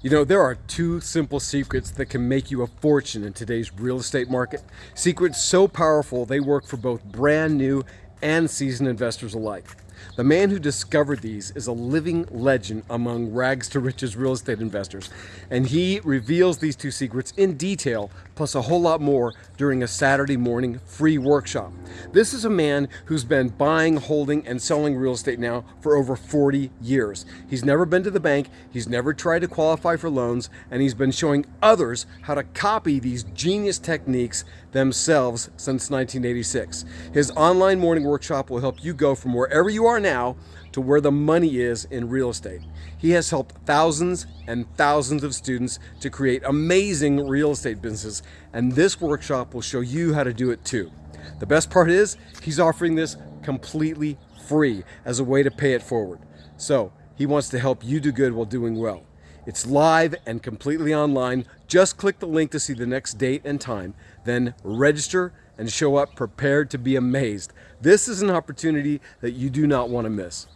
You know, there are two simple secrets that can make you a fortune in today's real estate market. Secrets so powerful they work for both brand new and seasoned investors alike. The man who discovered these is a living legend among rags to riches real estate investors, and he reveals these two secrets in detail, plus a whole lot more during a Saturday morning free workshop. This is a man who's been buying, holding, and selling real estate now for over 40 years. He's never been to the bank, he's never tried to qualify for loans, and he's been showing others how to copy these genius techniques themselves since 1986. His online morning workshop will help you go from wherever you are now to where the money is in real estate. He has helped thousands and thousands of students to create amazing real estate businesses, and this workshop will show you how to do it too. The best part is he's offering this completely free as a way to pay it forward. So he wants to help you do good while doing well. It's live and completely online. Just click the link to see the next date and time, then register and show up prepared to be amazed. This is an opportunity that you do not want to miss.